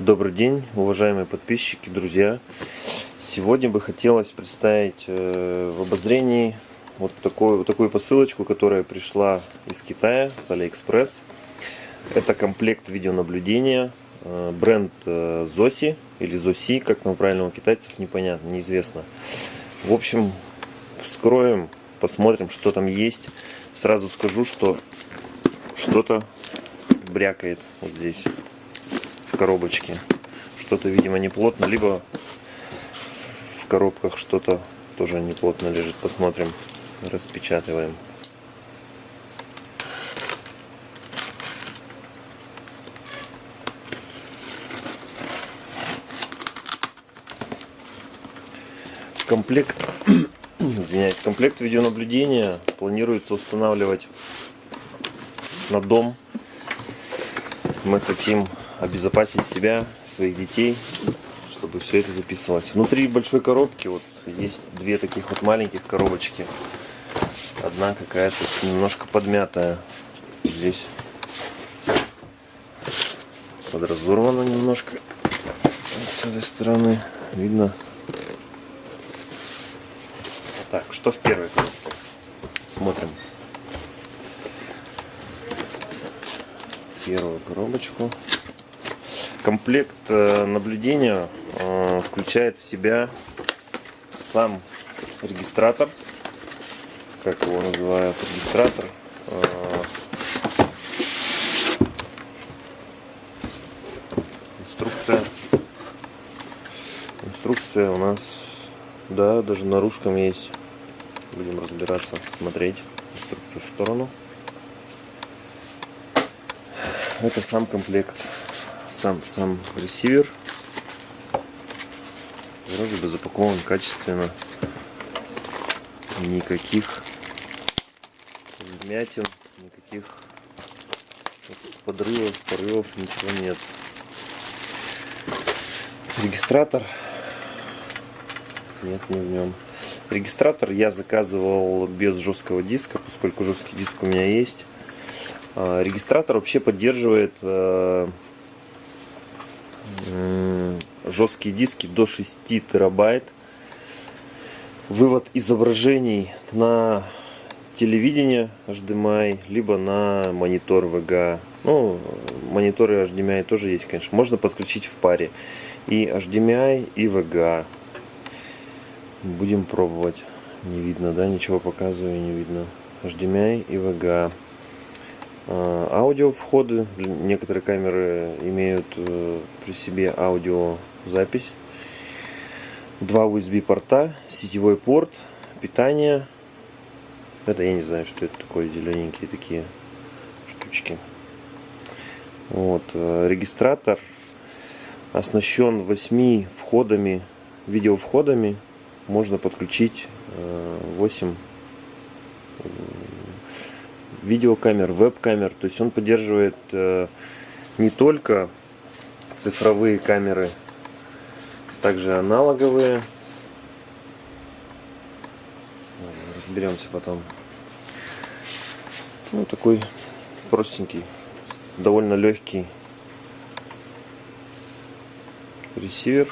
Добрый день, уважаемые подписчики, друзья. Сегодня бы хотелось представить э, в обозрении вот такую, вот такую посылочку, которая пришла из Китая, с Алиэкспресс. Это комплект видеонаблюдения, э, бренд э, Zosi или Zosi, как там правильно у китайцев, непонятно, неизвестно. В общем, вскроем, посмотрим, что там есть. Сразу скажу, что что-то брякает вот здесь в коробочке. Что-то, видимо, не плотно, либо в коробках что-то тоже не плотно лежит. Посмотрим, распечатываем. комплект извиняюсь комплект видеонаблюдения планируется устанавливать на дом мы хотим обезопасить себя, своих детей, чтобы все это записывалось. Внутри большой коробки вот есть две таких вот маленьких коробочки. Одна какая-то немножко подмятая. Здесь подразорвана немножко. с этой стороны видно. Так, что в первой коробке? Смотрим. Первую коробочку. Комплект э, наблюдения э, включает в себя сам регистратор, как его называют, регистратор. Э, инструкция. Инструкция у нас, да, даже на русском есть. Будем разбираться, смотреть инструкцию в сторону. Это сам комплект сам, сам ресивер. Вроде бы запакован качественно. Никаких вмятин никаких подрывов порывов ничего нет. Регистратор? Нет не в нем. Регистратор я заказывал без жесткого диска поскольку жесткий диск у меня есть. А, регистратор вообще поддерживает э, жесткие диски до 6 терабайт. Вывод изображений на телевидение HDMI, либо на монитор VGA. Ну, мониторы HDMI тоже есть, конечно. Можно подключить в паре. И HDMI, и VGA. Будем пробовать. Не видно, да? Ничего показываю, не видно. HDMI и VGA. А, аудио входы. Некоторые камеры имеют э, при себе аудиозапись. Два USB порта, сетевой порт, питание. Это я не знаю, что это такое, зелененькие такие штучки. Вот, э, регистратор оснащен 8 входами, видеовходами. Можно подключить 8 э, видеокамер, веб-камер. То есть он поддерживает э, не только цифровые камеры, также аналоговые. Разберемся потом. Ну, такой простенький, довольно легкий ресивер.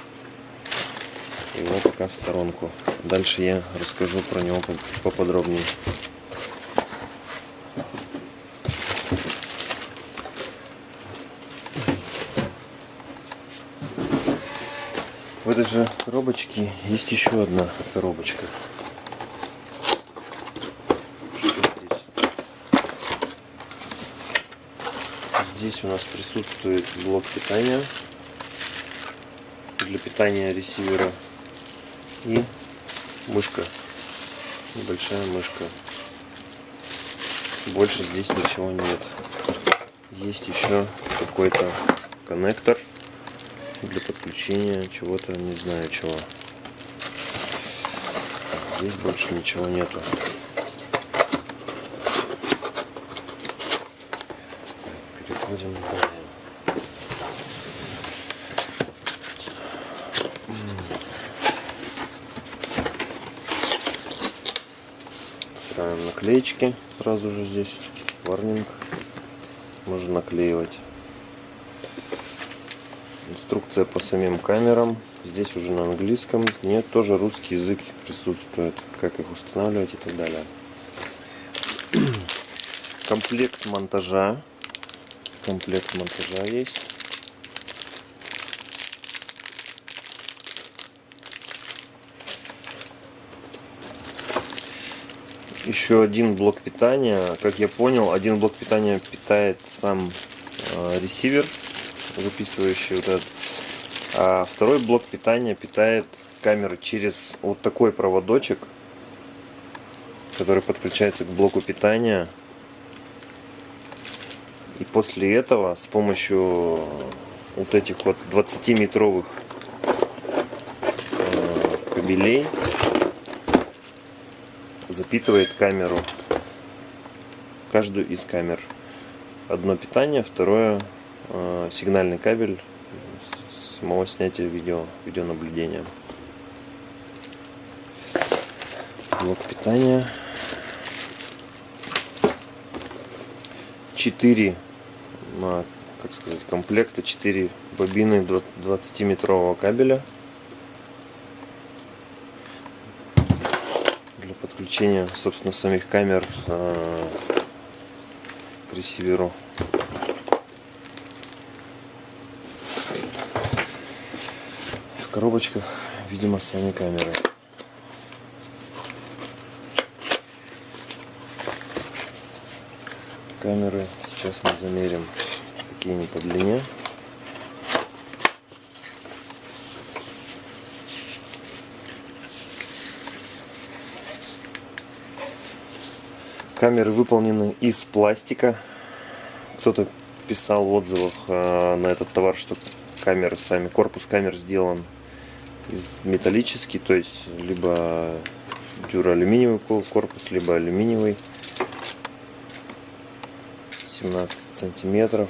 Его пока в сторонку. Дальше я расскажу про него поподробнее. Этой же коробочке есть еще одна коробочка. здесь? Здесь у нас присутствует блок питания для питания ресивера и мышка, небольшая мышка. Больше здесь ничего нет. Есть еще какой-то коннектор для подключения чего-то, не знаю чего. Здесь больше ничего нету. Переходим далее. Ставим наклеечки сразу же здесь. Варнинг. Можно наклеивать Инструкция по самим камерам. Здесь уже на английском. Нет, тоже русский язык присутствует. Как их устанавливать и так далее. Комплект монтажа. Комплект монтажа есть. еще один блок питания. Как я понял, один блок питания питает сам э, ресивер, записывающий вот этот. А второй блок питания питает камеры через вот такой проводочек, который подключается к блоку питания. И после этого с помощью вот этих вот 20-метровых э, кабелей запитывает камеру. Каждую из камер. Одно питание, второе э, сигнальный кабель самого снятия видео, видеонаблюдения. Блок питания. 4 как сказать, комплекта 4 бобины 20 метрового кабеля подключения, собственно, самих камер э, к ресиверу. В коробочках, видимо, сами камеры. Камеры сейчас мы замерим, какие они по длине. Камеры выполнены из пластика. Кто-то писал в отзывах э, на этот товар, что камеры сами, корпус камер сделан металлический, то есть либо дюроалюминиевый корпус, либо алюминиевый. 17 сантиметров.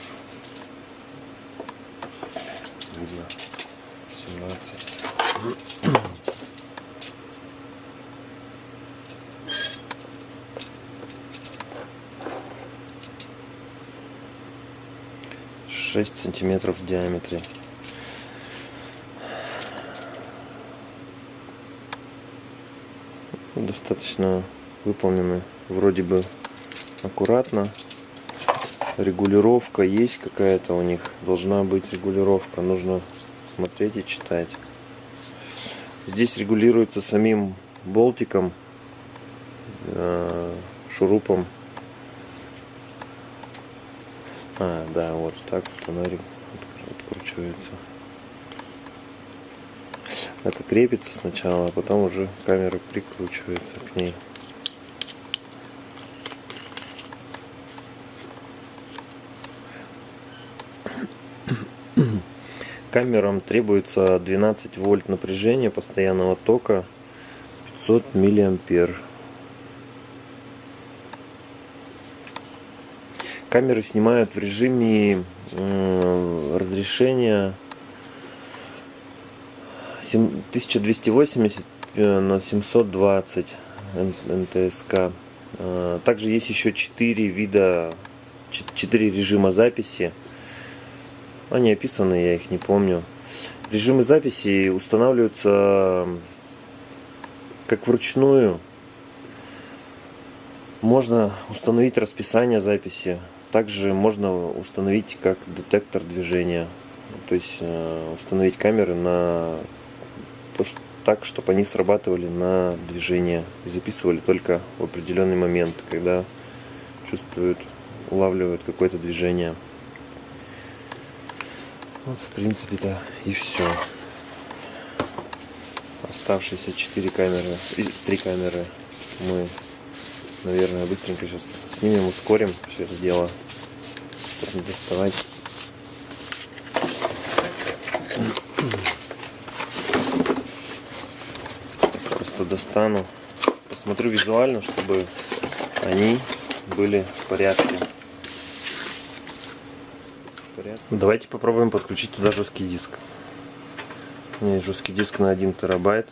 Видно. 17. 6 сантиметров в диаметре. Достаточно выполнены вроде бы аккуратно. Регулировка есть какая-то у них. Должна быть регулировка. Нужно смотреть и читать. Здесь регулируется самим болтиком, э, шурупом а, да, вот так фонарик откручивается. Это крепится сначала, а потом уже камера прикручивается к ней. Камерам требуется 12 вольт напряжения постоянного тока 500 миллиампер. Камеры снимают в режиме разрешения 1280 э, на 720 НТСК. А, также есть еще 4 вида, 4 режима записи. Они описаны, я их не помню. Режимы записи устанавливаются как вручную. Можно установить расписание записи также можно установить как детектор движения, то есть э, установить камеры на то, что, так, чтобы они срабатывали на движение и записывали только в определенный момент, когда чувствуют, улавливают какое-то движение. Вот, в принципе-то и все. Оставшиеся 4 камеры, 3 камеры мы наверное, быстренько сейчас снимем, ускорим все это дело, чтобы не доставать. Просто достану, посмотрю визуально, чтобы они были в порядке. Давайте попробуем подключить туда жесткий диск. У меня есть жесткий диск на 1 терабайт.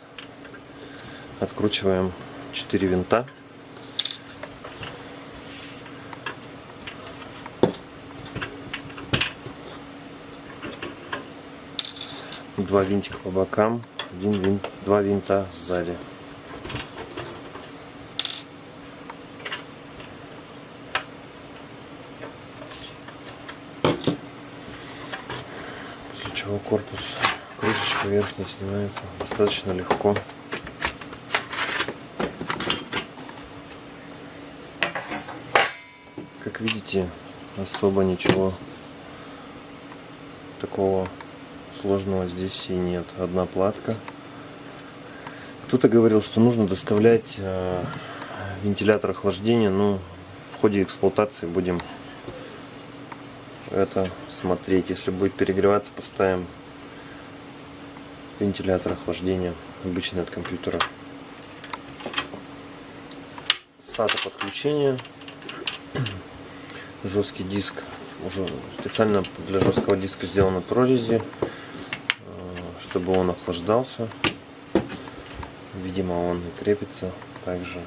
Откручиваем 4 винта. Два винтика по бокам, один винт, два винта сзади. После чего корпус, верхняя снимается достаточно легко. Как видите, особо ничего такого сложного здесь и нет. Одна платка. Кто-то говорил, что нужно доставлять э, вентилятор охлаждения, но в ходе эксплуатации будем это смотреть. Если будет перегреваться, поставим вентилятор охлаждения, обычный от компьютера. SATA подключение, жесткий диск, уже специально для жесткого диска сделаны прорези чтобы он охлаждался. Видимо, он и крепится также.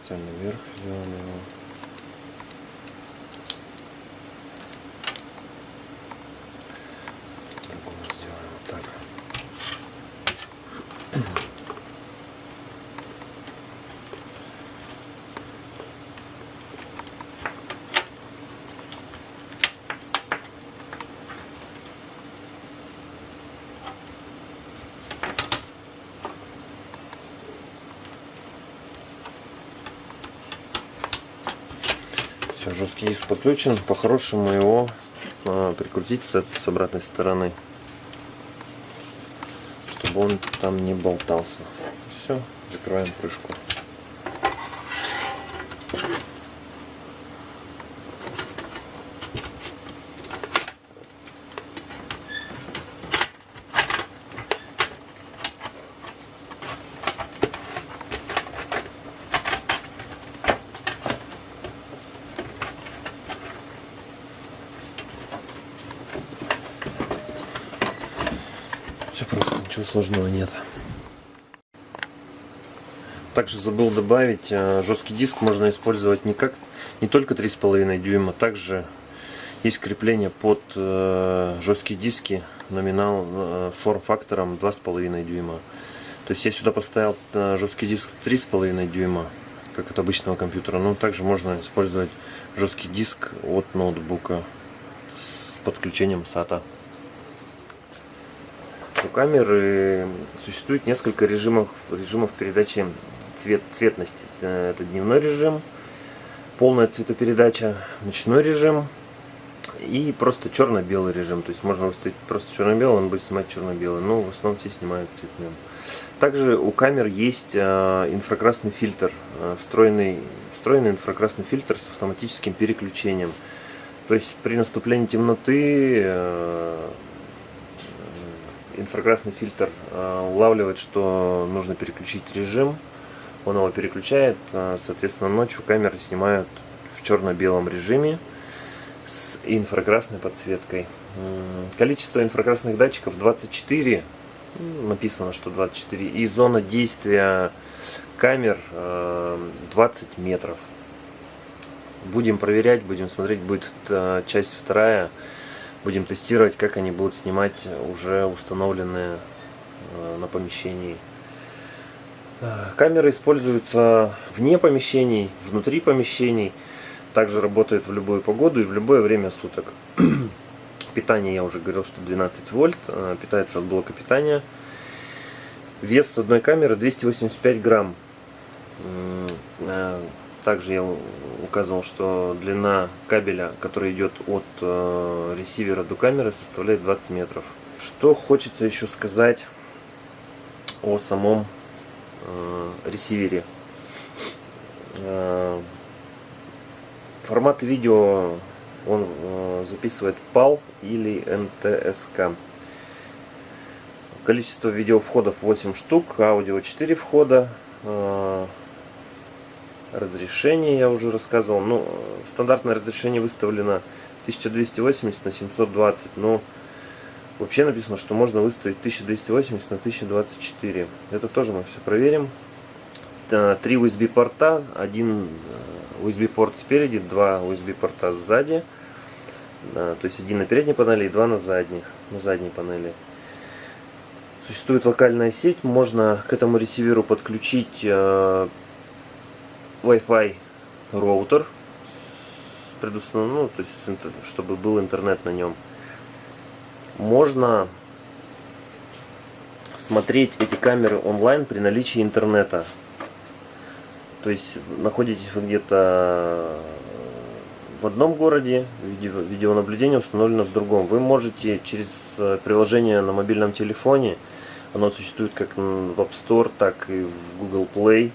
Специально вверх сделали его. Все, жесткий диск подключен. По-хорошему его а, прикрутить с этой с обратной стороны, чтобы он там не болтался. Все, закрываем крышку. Все просто, ничего сложного нет. Также забыл добавить, э, жесткий диск можно использовать не, как, не только 3,5 дюйма, также есть крепление под э, жесткие диски номинал э, форм-фактором 2,5 дюйма. То есть я сюда поставил жесткий диск 3,5 дюйма, как от обычного компьютера. Но также можно использовать жесткий диск от ноутбука с подключением SATA. У камеры существует несколько режимов, режимов передачи цвет, цветности. Это дневной режим, полная цветопередача, ночной режим и просто черно-белый режим. То есть можно выставить просто черно-белый, он будет снимать черно-белый, но в основном все снимают цветным. Также у камер есть э, инфракрасный фильтр, э, встроенный, встроенный инфракрасный фильтр с автоматическим переключением. То есть при наступлении темноты э, инфракрасный фильтр э, улавливает, что нужно переключить режим. Он его переключает, э, соответственно, ночью камеры снимают в черно-белом режиме с инфракрасной подсветкой. Количество инфракрасных датчиков 24, написано, что 24, и зона действия камер 20 э, метров. Будем проверять, будем смотреть, будет часть вторая будем тестировать, как они будут снимать уже установленные э, на помещении. Э, камеры используются вне помещений, внутри помещений. Также работают в любую погоду и в любое время суток. Питание, я уже говорил, что 12 вольт. Э, питается от блока питания. Вес одной камеры 285 грамм. Также я указывал, что длина кабеля, который идет от э, ресивера до камеры, составляет 20 метров. Что хочется еще сказать о самом э, ресивере. Э, формат видео он записывает PAL или NTSK. Количество видеовходов 8 штук, аудио 4 входа. Э, разрешение я уже рассказывал. Ну, стандартное разрешение выставлено 1280 на 720, но вообще написано, что можно выставить 1280 на 1024. Это тоже мы все проверим. Три USB порта, один USB порт спереди, два USB порта сзади. То есть один на передней панели и два на задних, на задней панели. Существует локальная сеть, можно к этому ресиверу подключить э, Wi-Fi роутер, предустановлен, ну, то есть, чтобы был интернет на нем. Можно смотреть эти камеры онлайн при наличии интернета. То есть находитесь вы где-то в одном городе, видео, видеонаблюдение установлено в другом. Вы можете через э, приложение на мобильном телефоне, оно существует как в App Store, так и в Google Play,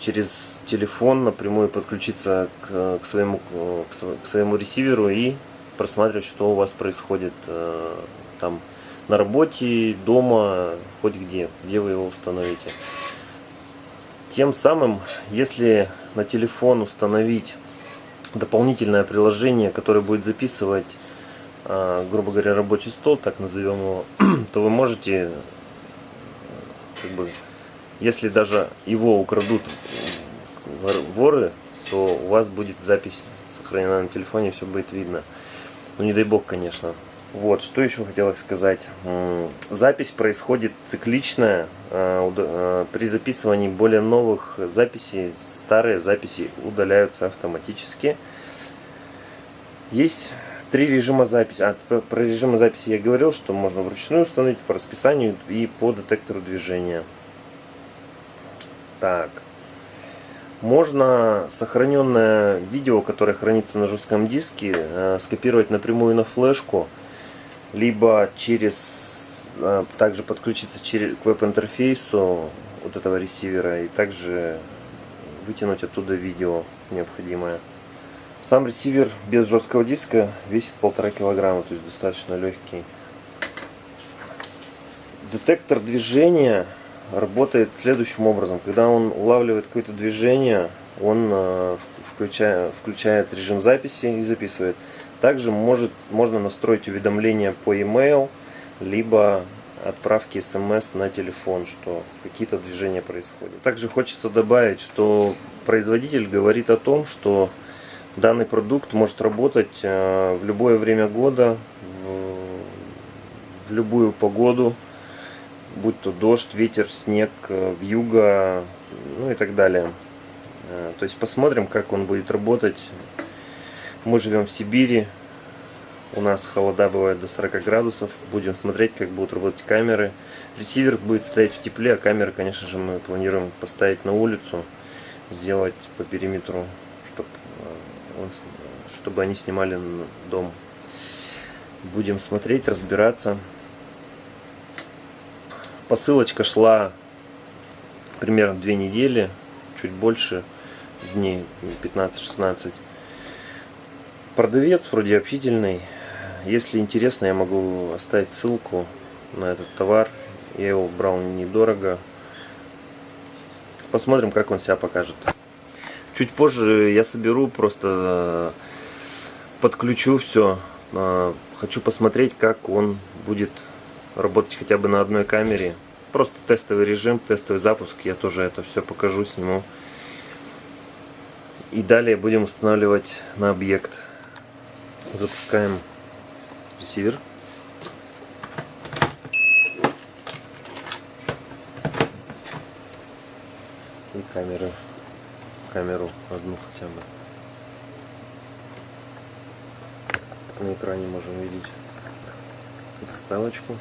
через телефон напрямую подключиться к, к, своему, к своему ресиверу и просматривать, что у вас происходит э, там на работе, дома, хоть где, где вы его установите. Тем самым, если на телефон установить дополнительное приложение, которое будет записывать, э, грубо говоря, рабочий стол, так назовем его, то вы можете, как бы, если даже его украдут воры, то у вас будет запись сохранена на телефоне, все будет видно. Ну не дай бог, конечно. Вот, что еще хотелось сказать. Запись происходит цикличная. А, а, при записывании более новых записей, старые записи удаляются автоматически. Есть три режима записи. А, про режимы записи я говорил, что можно вручную установить по расписанию и по детектору движения. Так. Можно сохраненное видео, которое хранится на жестком диске, э, скопировать напрямую на флешку либо через а, также подключиться через, к веб-интерфейсу вот этого ресивера и также вытянуть оттуда видео необходимое. Сам ресивер без жесткого диска весит полтора килограмма, то есть достаточно легкий. Детектор движения работает следующим образом. Когда он улавливает какое-то движение, он э, включая, включает режим записи и записывает. Также может, можно настроить уведомления по e-mail, либо отправки смс на телефон, что какие-то движения происходят. Также хочется добавить, что производитель говорит о том, что данный продукт может работать э, в любое время года, в любую погоду, будь то дождь, ветер, снег, э, вьюга, ну и так далее. Э, то есть посмотрим, как он будет работать мы живем в Сибири, у нас холода бывает до 40 градусов. Будем смотреть, как будут работать камеры. Ресивер будет стоять в тепле, а камеры, конечно же, мы планируем поставить на улицу, сделать по периметру, чтобы, э, чтобы они снимали дом. Будем смотреть, разбираться. Посылочка шла примерно две недели, чуть больше, дней 15-16. Продавец вроде общительный. Если интересно, я могу оставить ссылку на этот товар. Я его брал недорого. Посмотрим, как он себя покажет. Чуть позже я соберу, просто э, подключу все. Э, хочу посмотреть, как он будет работать хотя бы на одной камере. Просто тестовый режим, тестовый запуск. Я тоже это все покажу, сниму. И далее будем устанавливать на объект. Запускаем ресивер. И камеры, камеру одну хотя бы. На экране можем видеть заставочку.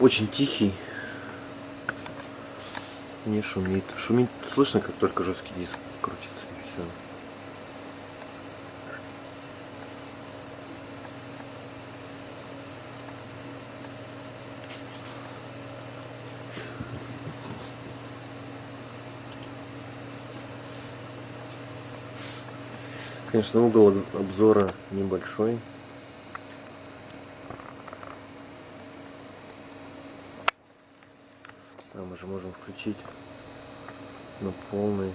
Очень тихий, не шумит. Шумит слышно, как только жесткий диск крутится и все. Конечно, угол обзора небольшой. А мы же можем включить на полный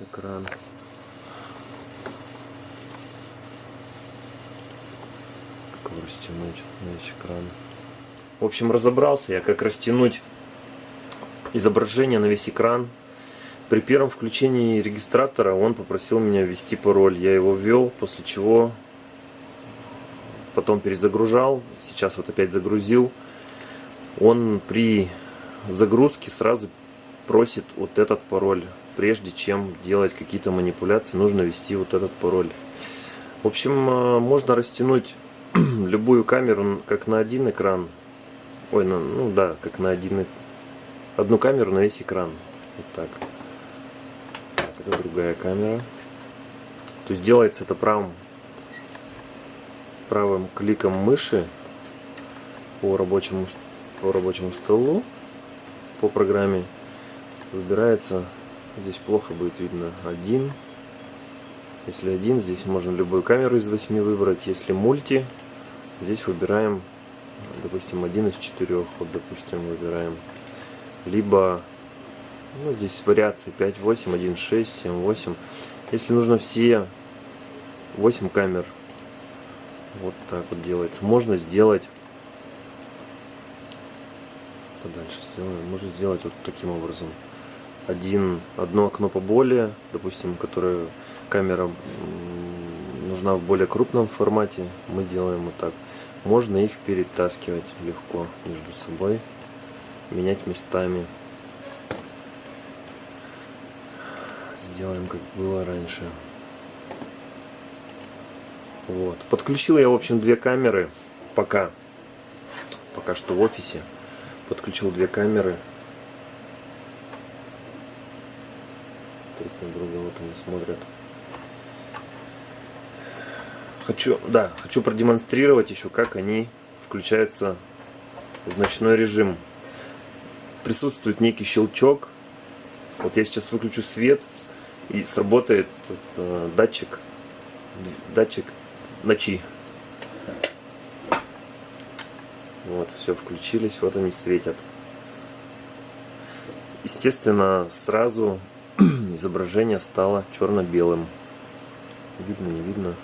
экран. Как его растянуть на весь экран. В общем, разобрался я, как растянуть изображение на весь экран. При первом включении регистратора он попросил меня ввести пароль. Я его ввел, после чего потом перезагружал. Сейчас вот опять загрузил. Он при загрузке сразу просит вот этот пароль. Прежде чем делать какие-то манипуляции, нужно ввести вот этот пароль. В общем, э, можно растянуть любую камеру как на один экран. Ой, ну да, как на один одну камеру на весь экран. Вот так. Это другая камера. То есть делается это правым, правым кликом мыши по рабочему, по рабочему столу, по программе. Выбирается, здесь плохо будет видно, один. Если один, здесь можно любую камеру из восьми выбрать. Если мульти, здесь выбираем, допустим, один из четырех. Вот, допустим, выбираем. Либо ну, здесь вариации 5, 8, 1, 6, 7, 8. Если нужно все 8 камер, вот так вот делается. Можно сделать подальше сделаем. Можно сделать вот таким образом. Один, одно окно поболее, допустим, которое камера нужна в более крупном формате, мы делаем вот так. Можно их перетаскивать легко между собой, менять местами. сделаем как было раньше. Вот. Подключил я, в общем, две камеры пока. Пока что в офисе. Подключил две камеры. Друг на друга вот они смотрят. Хочу, да, хочу продемонстрировать еще, как они включаются в ночной режим. Присутствует некий щелчок. Вот я сейчас выключу свет и сработает э, датчик, датчик ночи. Вот, все, включились, вот они светят. Естественно, сразу изображение стало черно-белым. Видно, не видно?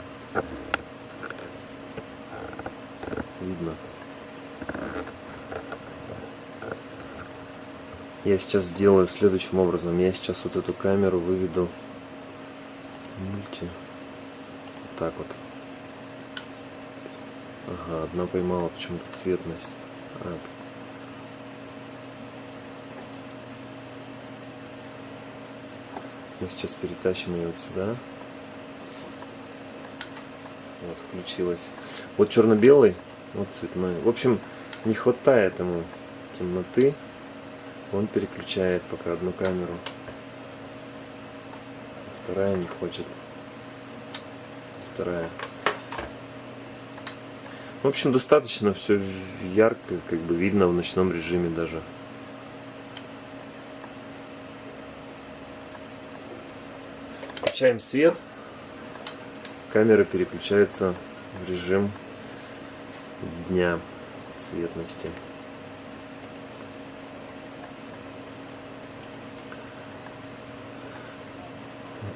Видно. Я сейчас сделаю следующим образом. Я сейчас вот эту камеру выведу мульти. Вот так вот. Ага, одна поймала почему-то цветность. А. Мы сейчас перетащим ее вот сюда. Вот, включилась. Вот черно-белый, вот цветной. В общем, не хватает ему темноты он переключает пока одну камеру вторая не хочет вторая в общем достаточно все ярко как бы видно в ночном режиме даже. Включаем свет. Камера переключается в режим дня цветности.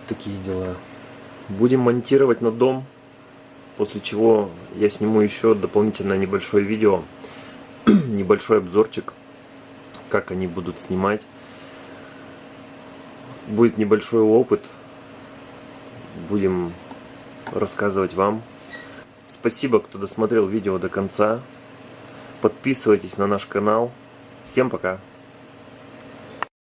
Такие дела. Будем монтировать на дом, после чего я сниму еще дополнительно небольшое видео, небольшой обзорчик, как они будут снимать. Будет небольшой опыт, будем рассказывать вам. Спасибо, кто досмотрел видео до конца. Подписывайтесь на наш канал. Всем пока!